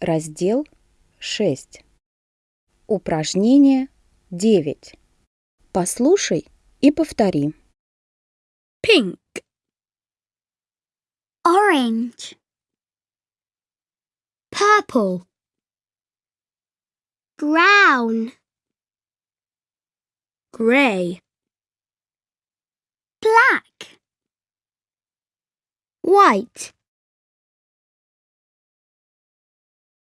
Раздел 6. Упражнение 9. Послушай и повтори. pink, orange, purple, brown, Gray. black, white,